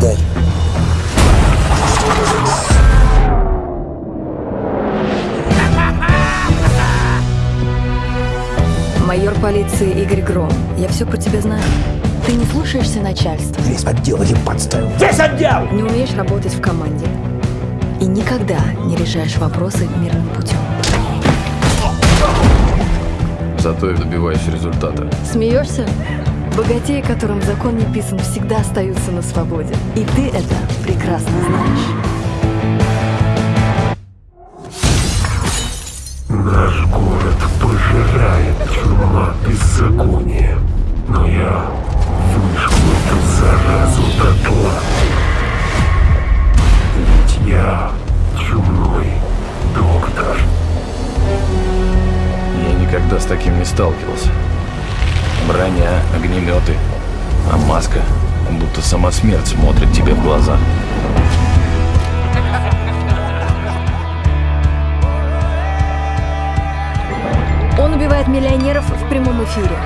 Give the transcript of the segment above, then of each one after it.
дай. Майор полиции Игорь Гром, я все про тебя знаю. Ты не слушаешься начальства. Весь отдел один подставил. Весь отдел! Не умеешь работать в команде. И никогда не решаешь вопросы мирным путем. Зато я добиваюсь результата. Смеешься? Богатеи, которым закон не писан, всегда остаются на свободе. И ты это прекрасно знаешь. Наш город пожирает чума беззакония, но я выжгу эту заразу дотла. Ведь я чумной доктор. Я никогда с таким не сталкивался. Броня, огнеметы, а маска будто сама смерть смотрит тебе в глаза. Он убивает миллионеров в прямом эфире.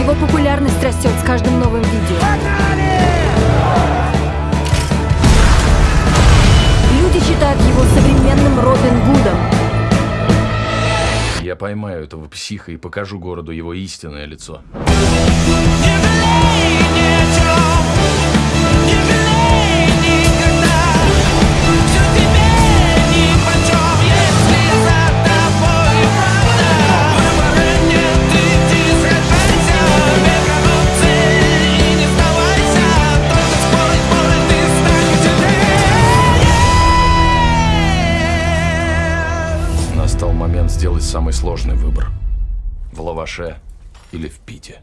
Его популярность растет с каждым новым видео. Поймаю этого психа и покажу городу его истинное лицо. Момент сделать самый сложный выбор. В лаваше или в пите.